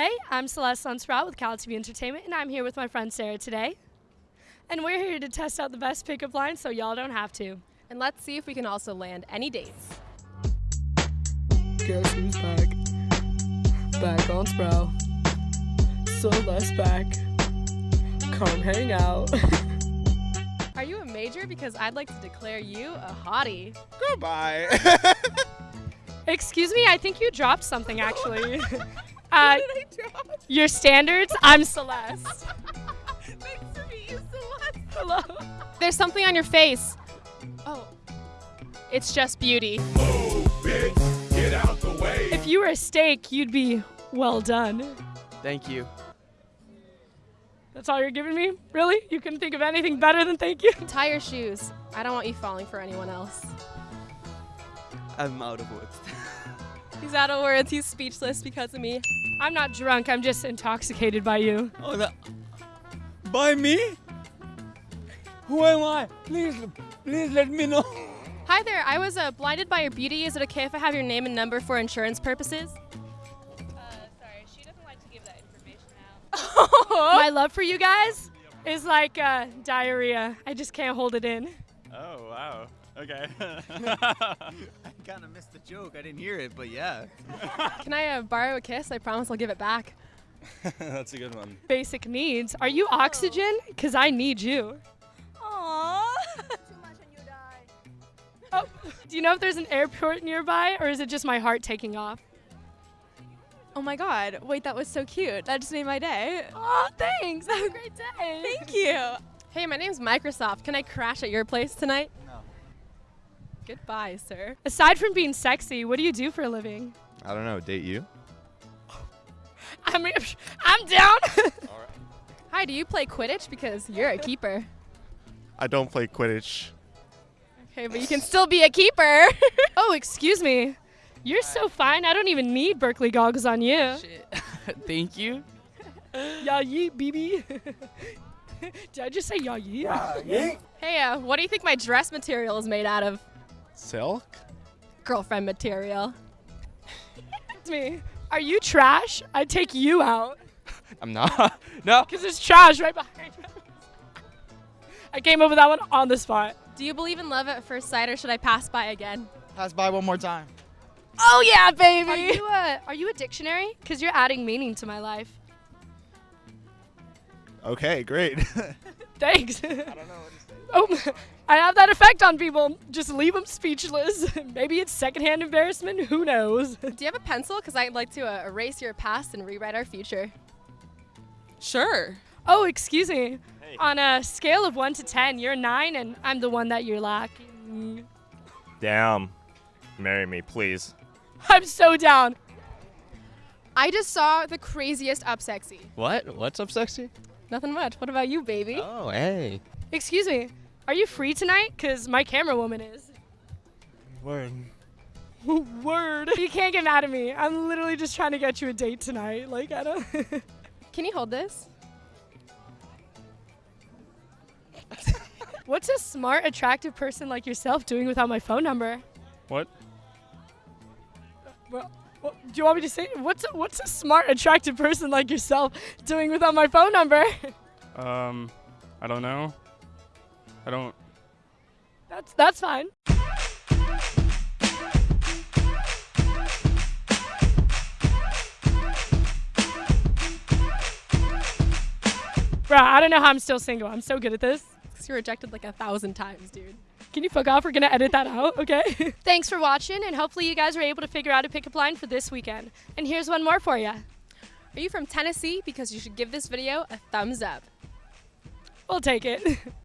Hey, I'm Celeste Sunsprout with Cal TV Entertainment, and I'm here with my friend Sarah today. And we're here to test out the best pickup lines so y'all don't have to. And let's see if we can also land any dates. Guess who's back? Back on Sproul. Celeste back. Come hang out. Are you a major? Because I'd like to declare you a hottie. Goodbye. Excuse me, I think you dropped something actually. uh, your standards, I'm Celeste. Nice to meet you, Celeste. Hello. There's something on your face. Oh, it's just beauty. If you were a steak, you'd be well done. Thank you. That's all you're giving me? Really? You couldn't think of anything better than thank you? Tie your shoes. I don't want you falling for anyone else. I'm out of words. He's out of words. He's speechless because of me. I'm not drunk, I'm just intoxicated by you. oh, that. By me? Who am I? Please, please let me know. Hi there. I was uh, blinded by your beauty. Is it okay if I have your name and number for insurance purposes? Uh, sorry, she doesn't like to give that information out. My love for you guys is like uh, diarrhea. I just can't hold it in. Oh wow. Okay. I kind of missed the joke. I didn't hear it, but yeah. Can I uh, borrow a kiss? I promise I'll give it back. That's a good one. Basic needs. Are you oxygen? Because I need you. Aww. Too much and you die. Oh, do you know if there's an airport nearby or is it just my heart taking off? Oh my god. Wait, that was so cute. That just made my day. Oh, thanks. Have a great day. Thank you. Hey, my name's Microsoft. Can I crash at your place tonight? No. Goodbye, sir. Aside from being sexy, what do you do for a living? I don't know. Date you? I mean, I'm down. Hi, do you play Quidditch? Because you're a keeper. I don't play Quidditch. Okay, but you can still be a keeper. oh, excuse me. You're so fine. I don't even need Berkeley goggles on you. Shit. Thank you. Yeah, yeet, BB. Did I just say yeah, yeet? hey, uh, what do you think my dress material is made out of? Silk? Girlfriend material. It's me. Are you trash? I'd take you out. I'm not. no. Because there's trash right behind you. I came up with that one on the spot. Do you believe in love at first sight, or should I pass by again? Pass by one more time. Oh yeah, baby. Are you a, are you a dictionary? Because you're adding meaning to my life. Okay, great. Thanks. I don't know what to say. Oh, I have that effect on people. Just leave them speechless. Maybe it's secondhand embarrassment. Who knows? Do you have a pencil? Because I'd like to uh, erase your past and rewrite our future. Sure. Oh, excuse me. Hey. On a scale of 1 to 10, you're 9 and I'm the one that you're lacking. Damn. Marry me, please. I'm so down. I just saw the craziest up sexy. What? What's up, sexy? Nothing much. What about you, baby? Oh, hey. Excuse me. Are you free tonight? Because my camera woman is. Word. Word. You can't get mad at me. I'm literally just trying to get you a date tonight. Like, I don't. Can you hold this? What's a smart, attractive person like yourself doing without my phone number? What? Well, well, do you want me to say what's a, what's a smart, attractive person like yourself doing without my phone number? Um, I don't know. I don't. that's that's fine. Bro, I don't know how I'm still single. I'm so good at this. Because you're rejected like a thousand times, dude. Can you fuck off? We're gonna edit that out, okay? Thanks for watching, and hopefully you guys were able to figure out a pickup line for this weekend. And here's one more for you. Are you from Tennessee? Because you should give this video a thumbs up. We'll take it.